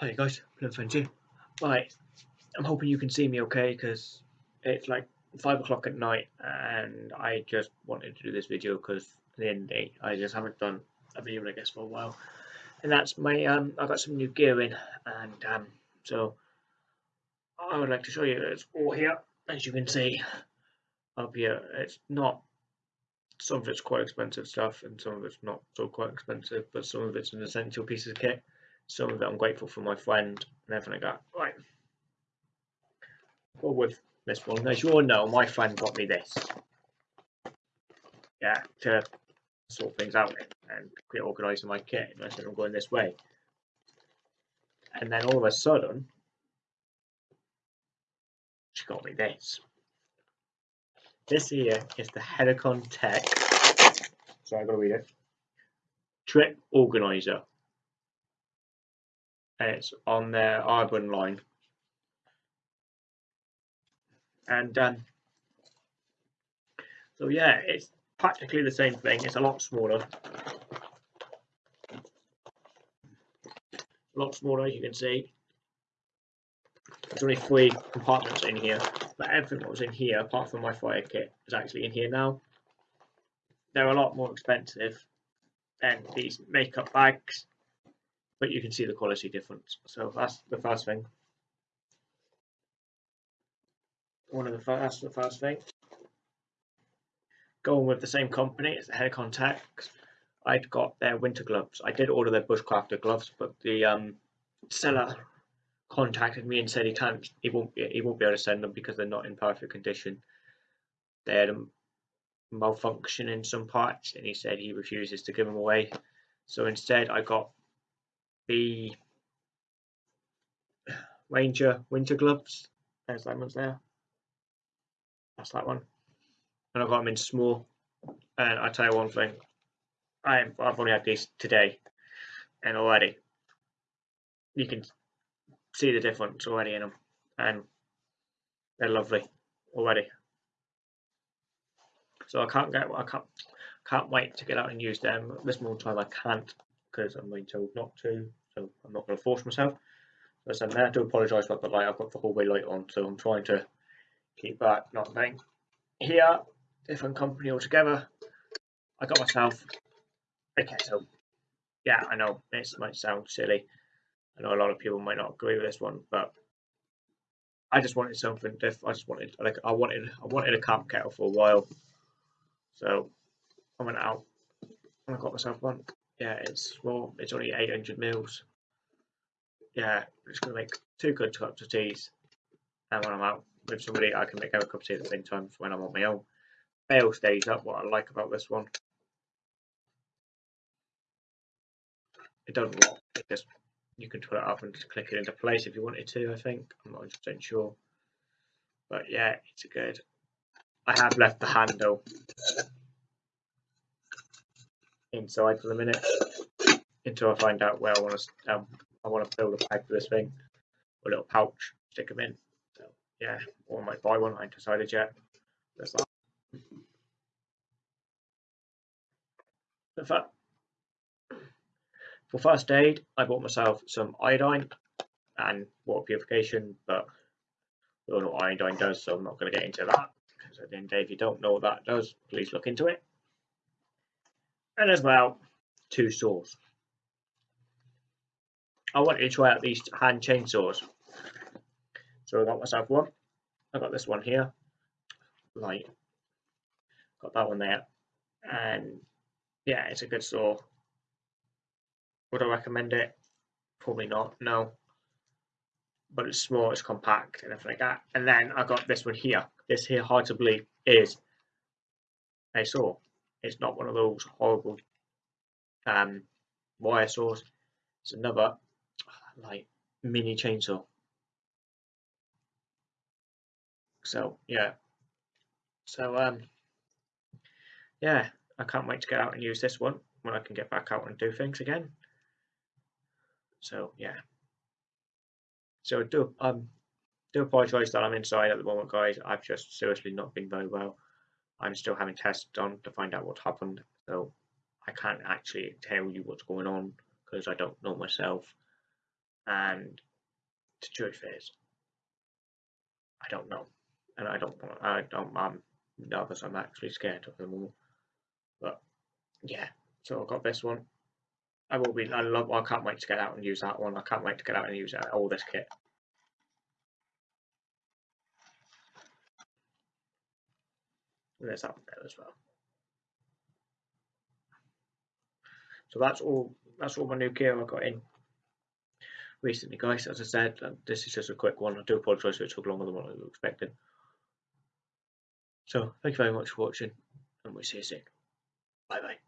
Hi guys, Bloodfriends here. Right, I'm hoping you can see me okay because it's like 5 o'clock at night and I just wanted to do this video because at the end of the day I just haven't done a video I guess for a while. And that's my, um, I got some new gear in and um, so I would like to show you it's all here as you can see up here. It's not, some of it's quite expensive stuff and some of it's not so quite expensive but some of it's an essential piece of kit some of it I'm grateful for my friend and everything like that. Right. Go with this one. As you all know, my friend got me this. Yeah, to sort things out and get organised in my kit. And I said I'm going this way. And then all of a sudden, she got me this. This here is the Helikon-Tex. Sorry, I gotta read it. Trip Organizer it's on their Urban line. And um, so yeah, it's practically the same thing. It's a lot smaller. A lot smaller, as you can see. There's only three compartments in here, but everything that was in here, apart from my fire kit, is actually in here now. They're a lot more expensive than these makeup bags but you can see the quality difference. So that's the first thing. One of the first, that's the first thing. Going with the same company, it's Helikon-Tex. I'd got their winter gloves. I did order their bushcrafter gloves, but the um, seller contacted me and said he can't, he won't, be, he won't be able to send them because they're not in perfect condition. They had a malfunction in some parts, and he said he refuses to give them away. So instead, I got the Ranger winter gloves. There's that one's there. That's that one. And I've got them in small. And I tell you one thing, I I've only had these today, and already you can see the difference already in them, and they're lovely already. So I can't get I can't can't wait to get out and use them. This more time I can't because I'm being told not to so I'm not going to force myself. As I said, I to apologise about the light. I've got the hallway light on, so I'm trying to keep that not thing. Here, different company altogether. I got myself a kettle. Yeah, I know this might sound silly. I know a lot of people might not agree with this one, but I just wanted something different. I just wanted like I wanted I wanted a camp kettle for a while. So I went out and I got myself one yeah, it's small. It's only 800 mils. Yeah, I'm just gonna make two good cups of teas, and when I'm out with somebody, I can make a cup of tea at the same time when I'm on my own. Bale stays up. What I like about this one, it doesn't lock. It just you can put it up and just click it into place if you wanted to. I think I'm not 100% sure, but yeah, it's good. I have left the handle inside for the minute until I find out where I want to um, I want to build a bag for this thing, a little pouch, stick them in. So yeah, or I might buy one. I ain't decided yet. That's that. For, for first aid, I bought myself some iodine and water purification, but we all know what iodine does, so I'm not going to get into that. Because at the end of the day, if you don't know what that does, please look into it and as well two saws. I wanted to try out these hand chainsaws. So I got myself one. I got this one here. Light. Got that one there. And yeah, it's a good saw. Would I recommend it? Probably not, no. But it's small, it's compact and everything like that. And then I got this one here. This here, hard to believe, is a saw. It's not one of those horrible um, wire saws. It's another like mini chainsaw. So yeah. So um yeah, I can't wait to get out and use this one when I can get back out and do things again. So yeah. So do um do apologise that I'm inside at the moment, guys. I've just seriously not been very well. I'm still having tests done to find out what happened. So I can't actually tell you what's going on because I don't know myself. And the truth is, I don't know, and I don't. I don't. I'm nervous. I'm actually scared of them all. But yeah, so I've got this one. I will be. I love. I can't wait to get out and use that one. I can't wait to get out and use uh, all this kit. There's that one there as well. So that's all. That's all my new gear I got in recently, guys. As I said, this is just a quick one. I do apologise if it took longer than what I was expecting. So thank you very much for watching, and we'll see you soon. Bye bye.